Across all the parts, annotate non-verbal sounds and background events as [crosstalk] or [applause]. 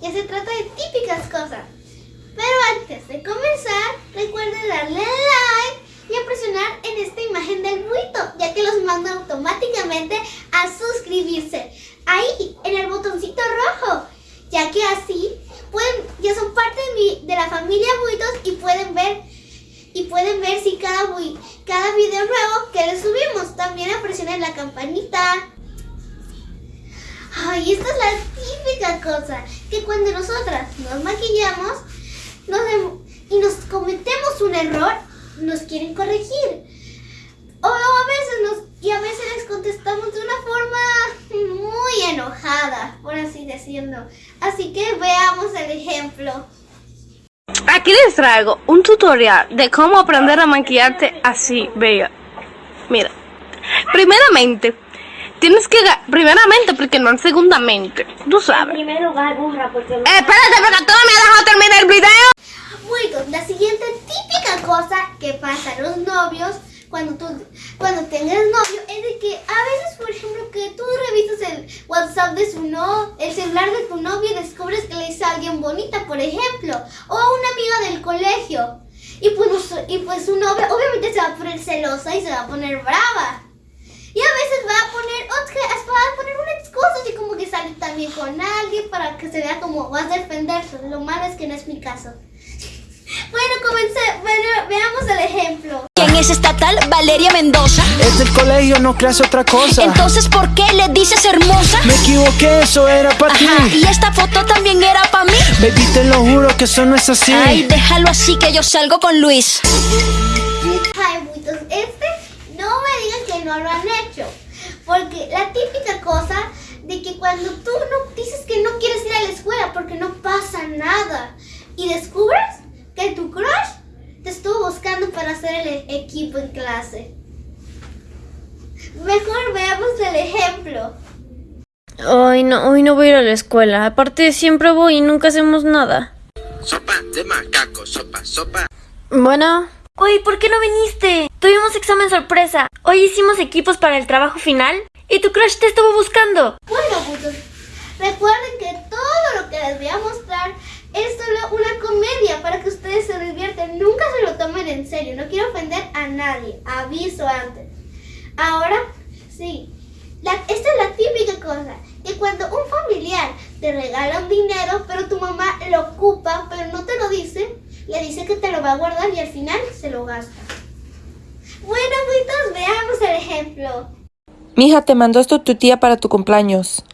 que se trata de típicas cosas. Pero antes de comenzar, recuerden darle like y a presionar en esta imagen del buito, ya que los manda automáticamente a suscribirse. Ahí, en el botoncito rojo, ya que así pueden, ya son parte de, mi, de la familia Buitos y pueden ver y pueden ver si cada, cada video nuevo que les subimos. También presionen la campanita. Ay, esta es la típica cosa, que cuando nosotras nos maquillamos y nos cometemos un error, nos quieren corregir. O a veces y a veces les contestamos de una forma muy enojada, por así decirlo. Así que veamos el ejemplo. Aquí les traigo un tutorial de cómo aprender a maquillarte así, bella. Mira, primeramente, tienes que... Primeramente, porque no segundamente, tú sabes. Primero va burra, porque... Eh, espérate, porque tú me has dejado terminar el video. Bueno, la siguiente típica cosa que pasa a los novios cuando tú cuando tengas novio es de que a veces, por ejemplo, que tú revisas el WhatsApp de su no, el celular de tu novio y descubres que le dice a alguien bonita, por ejemplo, o a una amiga del colegio. Y pues, y pues su novia obviamente se va a poner celosa y se va a poner brava. Y a veces va a poner, va a poner una excusa, así como que sale también con alguien para que se vea como vas a defenderse. Lo malo es que no es mi caso. [laughs] Bueno, comencé, bueno, veamos el ejemplo. ¿Quién es estatal? Valeria Mendoza. Es del colegio, no creas otra cosa. Entonces, ¿por qué le dices hermosa? Me equivoqué, eso era para ti. Y esta foto también era para mí. Baby, te lo juro que eso no es así. Ay, déjalo así que yo salgo con Luis. Ay, muitos, este no me digan que no lo han hecho. Porque la típica cosa de que cuando tú no dices que no quieres ir a la escuela porque no pasa nada y descubres que tu crush te estuvo buscando para hacer el equipo en clase. Mejor veamos el ejemplo. Hoy no, hoy no voy a ir a la escuela. Aparte siempre voy y nunca hacemos nada. Sopa de macaco, sopa, sopa. Bueno. Oye, ¿por qué no viniste? Tuvimos examen sorpresa. Hoy hicimos equipos para el trabajo final y tu crush te estuvo buscando. Bueno, putos, recuerden que todo lo que les voy a mostrar es solo una comedia para que ustedes se divierten. Nunca se lo tomen en serio. No quiero ofender a nadie. Aviso antes. Ahora, sí. esta es la típica cosa. Que cuando un familiar te regala un dinero, pero tu mamá lo ocupa, pero no te lo dice, le dice que te lo va a guardar y al final se lo gasta. Bueno, veamos el ejemplo. Mija, te mandó esto tu tía para tu cumpleaños.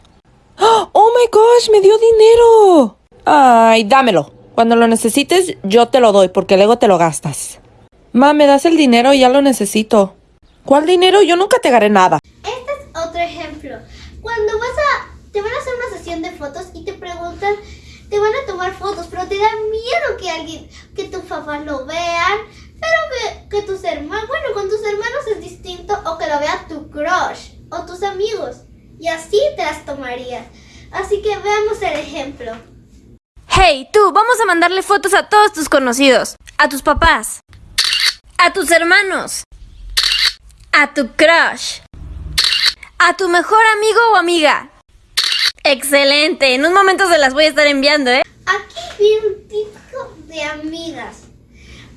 ¡Oh, my gosh! ¡Me dio dinero! Ay, dámelo. Cuando lo necesites, yo te lo doy, porque luego te lo gastas. Ma, ¿me das el dinero? Ya lo necesito. ¿Cuál dinero? Yo nunca te haré nada. Este es otro ejemplo. Cuando vas a... Te van a hacer una sesión de fotos y te preguntan... Te van a tomar fotos, pero te da miedo que alguien... Que tus papás lo vean. Pero que, que tus hermanos... Bueno, con tus hermanos es distinto. O que lo vea tu crush. O tus amigos. Y así te las tomarías. Así que veamos el ejemplo. Hey, tú, vamos a mandarle fotos a todos tus conocidos, a tus papás, a tus hermanos, a tu crush, a tu mejor amigo o amiga. Excelente, en un momento se las voy a estar enviando, ¿eh? Aquí viene un típico de amigas.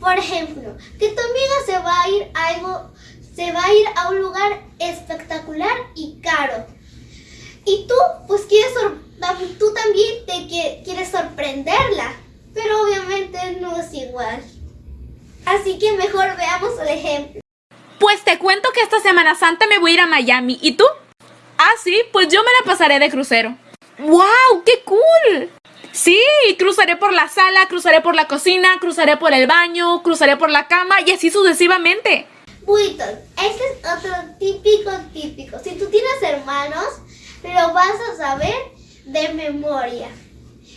Por ejemplo, que tu amiga se va a ir a algo, se va a ir a un lugar espectacular y caro. Y tú, pues quieres tú también te quieres sorprenderla, pero obviamente no es igual. Así que mejor veamos el ejemplo. Pues te cuento que esta Semana Santa me voy a ir a Miami. ¿Y tú? Ah, sí, pues yo me la pasaré de crucero. ¡Wow! ¡Qué cool! Sí, cruzaré por la sala, cruzaré por la cocina, cruzaré por el baño, cruzaré por la cama y así sucesivamente. Buiton, este es otro típico típico. Si tú tienes hermanos, lo vas a saber de memoria.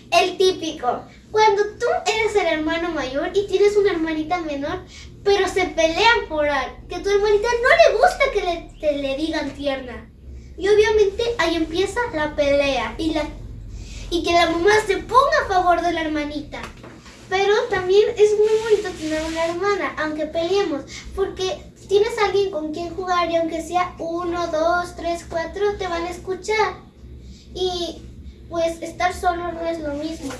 El típico. Cuando tú eres el hermano mayor y tienes una hermanita menor, pero se pelean por algo, que tu hermanita no le gusta que le, le digan tierna. Y obviamente ahí empieza la pelea y, la, y que la mamá se ponga a favor de la hermanita. Pero también es muy bonito tener una hermana, aunque peleemos, porque tienes alguien con quien jugar y aunque sea uno, dos, tres, cuatro, te van a escuchar. Y pues estar solo no es lo mismo.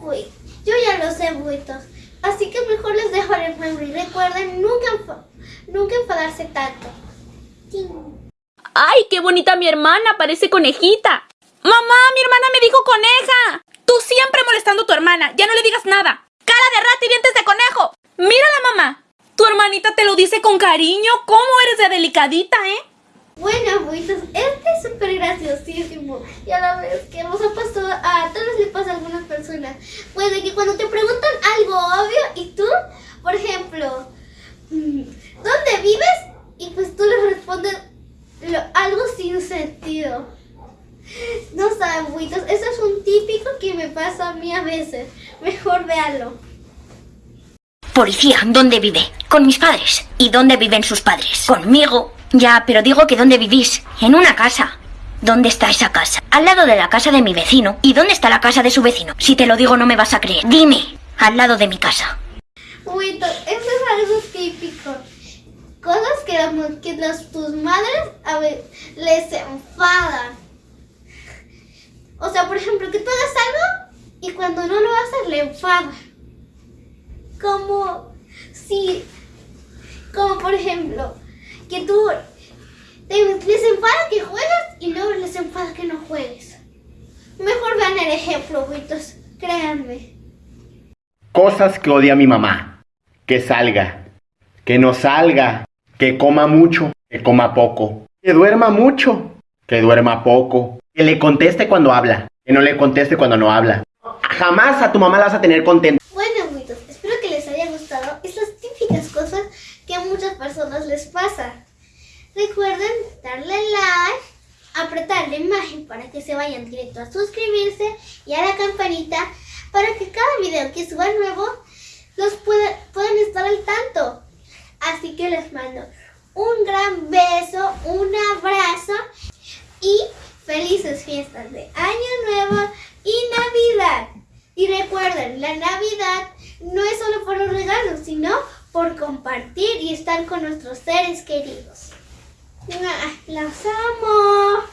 Uy, yo ya lo sé, buitos. Así que mejor les dejo el juego y recuerden nunca, nunca enfadarse tanto. ¡Ay, qué bonita mi hermana! Parece conejita. ¡Mamá, mi hermana me dijo coneja! Tú siempre molestando a tu hermana. Ya no le digas nada. ¡Cara de rata y dientes de conejo! ¡Mírala, mamá! Tu hermanita te lo dice con cariño. ¿Cómo eres de delicadita, eh? Bueno, buitos, este es súper graciosísimo. Y a la vez que nos ha pasado a todos les pasa a algunas personas. Pues de que cuando te preguntan algo obvio y tú, por ejemplo, mm, ¿dónde vives? Y pues tú les respondes lo- algo sin sentido. No saben, buitos, eso es un típico que me pasa a mí a veces. Mejor véanlo. Policía, ¿dónde vive? Con mis padres. ¿Y dónde viven sus padres? Conmigo. Ya, pero digo que ¿dónde vivís? En una casa. ¿Dónde está esa casa? Al lado de la casa de mi vecino. ¿Y dónde está la casa de su vecino? Si te lo digo no me vas a creer. Dime. Al lado de mi casa. Buitos, eso es algo típico. Cosas que, que las, tus madres a ver, les enfadan. O sea, por ejemplo, que tú hagas algo y cuando no lo haces le enfada. Como si, como por ejemplo, que tú les enfada que juegues y luego les enfada que no juegues. Mejor vean el ejemplo, buitos, créanme. Cosas que odia mi mamá. Que salga. Que no salga. Que coma mucho. Que coma poco. Que duerma mucho. Que duerma poco. Que le conteste cuando habla. Que no le conteste cuando no habla. Jamás a tu mamá la vas a tener contenta. Bueno, amiguitos, espero que les haya gustado estas típicas cosas que a muchas personas les pasan. Recuerden darle like, apretar la imagen para que se vayan directo a suscribirse y a la campanita para que cada video que suba nuevo los pueda- puedan estar al tanto. Así que les mando un gran beso, un abrazo y felices fiestas de Año Nuevo la Navidad no es solo por los regalos, sino por compartir y estar con nuestros seres queridos. ¡Mua! ¡Los amo!